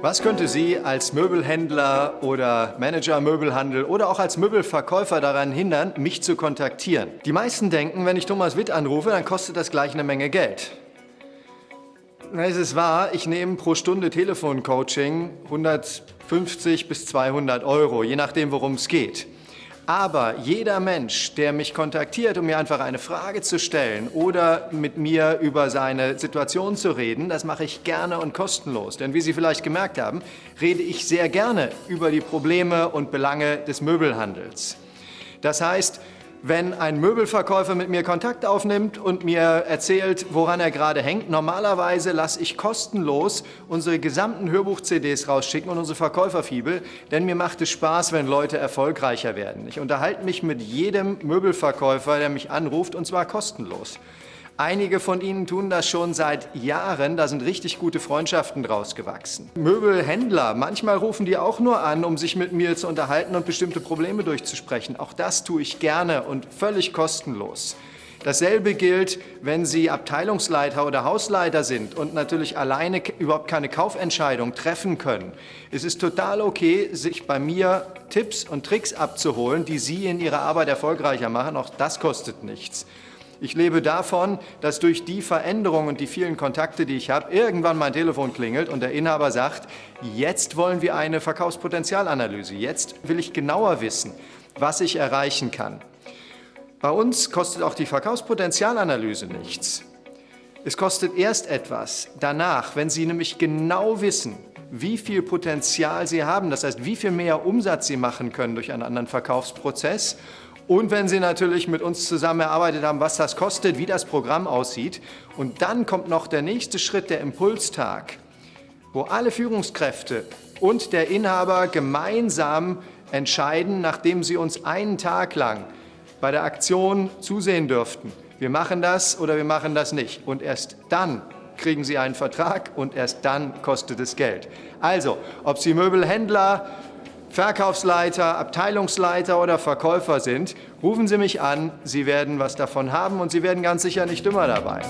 Was könnte Sie als Möbelhändler oder Manager Möbelhandel oder auch als Möbelverkäufer daran hindern, mich zu kontaktieren? Die meisten denken, wenn ich Thomas Witt anrufe, dann kostet das gleich eine Menge Geld. Es ist wahr, ich nehme pro Stunde Telefoncoaching 150 bis 200 Euro, je nachdem, worum es geht. Aber jeder Mensch, der mich kontaktiert, um mir einfach eine Frage zu stellen oder mit mir über seine Situation zu reden, das mache ich gerne und kostenlos. Denn wie Sie vielleicht gemerkt haben, rede ich sehr gerne über die Probleme und Belange des Möbelhandels. Das heißt, wenn ein Möbelverkäufer mit mir Kontakt aufnimmt und mir erzählt, woran er gerade hängt. Normalerweise lasse ich kostenlos unsere gesamten Hörbuch-CDs rausschicken und unsere Verkäuferfibel, denn mir macht es Spaß, wenn Leute erfolgreicher werden. Ich unterhalte mich mit jedem Möbelverkäufer, der mich anruft, und zwar kostenlos. Einige von Ihnen tun das schon seit Jahren, da sind richtig gute Freundschaften draus gewachsen. Möbelhändler, manchmal rufen die auch nur an, um sich mit mir zu unterhalten und bestimmte Probleme durchzusprechen. Auch das tue ich gerne und völlig kostenlos. Dasselbe gilt, wenn Sie Abteilungsleiter oder Hausleiter sind und natürlich alleine überhaupt keine Kaufentscheidung treffen können. Es ist total okay, sich bei mir Tipps und Tricks abzuholen, die Sie in Ihrer Arbeit erfolgreicher machen. Auch das kostet nichts. Ich lebe davon, dass durch die Veränderungen und die vielen Kontakte, die ich habe, irgendwann mein Telefon klingelt und der Inhaber sagt, jetzt wollen wir eine Verkaufspotenzialanalyse. Jetzt will ich genauer wissen, was ich erreichen kann. Bei uns kostet auch die Verkaufspotenzialanalyse nichts. Es kostet erst etwas danach, wenn Sie nämlich genau wissen, wie viel Potenzial Sie haben, das heißt, wie viel mehr Umsatz Sie machen können durch einen anderen Verkaufsprozess und wenn Sie natürlich mit uns zusammen erarbeitet haben, was das kostet, wie das Programm aussieht. Und dann kommt noch der nächste Schritt, der Impulstag, wo alle Führungskräfte und der Inhaber gemeinsam entscheiden, nachdem sie uns einen Tag lang bei der Aktion zusehen dürften. Wir machen das oder wir machen das nicht. Und erst dann kriegen Sie einen Vertrag und erst dann kostet es Geld. Also, ob Sie Möbelhändler, Verkaufsleiter, Abteilungsleiter oder Verkäufer sind, rufen Sie mich an. Sie werden was davon haben und Sie werden ganz sicher nicht dümmer dabei.